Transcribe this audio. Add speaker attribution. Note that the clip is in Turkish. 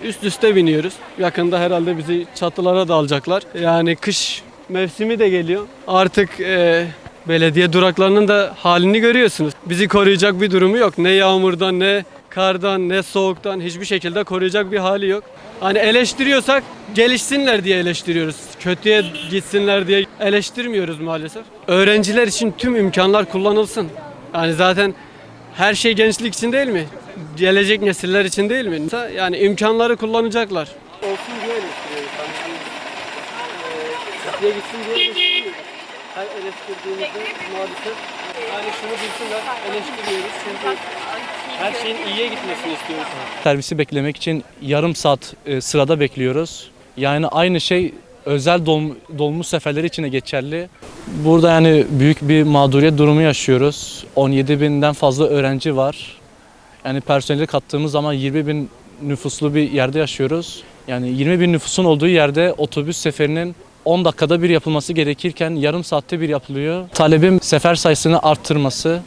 Speaker 1: Üst üste biniyoruz. Yakında herhalde bizi çatılara da alacaklar. Yani kış mevsimi de geliyor. Artık e, belediye duraklarının da halini görüyorsunuz. Bizi koruyacak bir durumu yok. Ne yağmurdan ne kardan ne soğuktan hiçbir şekilde koruyacak bir hali yok. Hani eleştiriyorsak gelişsinler diye eleştiriyoruz. Kötüye gitsinler diye eleştirmiyoruz maalesef. Öğrenciler için tüm imkanlar kullanılsın. Yani zaten her şey gençlik için değil mi? Gelecek nesiller için değil mi? Yani imkanları kullanacaklar. Olsun diye eleştiriyoruz. Hani, e, gitsin diye eleştiriyoruz. Her eleştirdiğimizde maalesef yani şunu bilsinler eleştiriyoruz çünkü her şeyin iyiye gitmesini istiyoruz.
Speaker 2: Servisi beklemek için yarım saat e, sırada bekliyoruz. Yani aynı şey özel dolm- dolmuş seferleri için de geçerli. Burada yani büyük bir mağduriyet durumu yaşıyoruz. 17 binden fazla öğrenci var. Yani personeli kattığımız zaman 20 bin nüfuslu bir yerde yaşıyoruz. Yani 20 bin nüfusun olduğu yerde otobüs seferinin 10 dakikada bir yapılması gerekirken yarım saatte bir yapılıyor. Talebim sefer sayısını arttırması.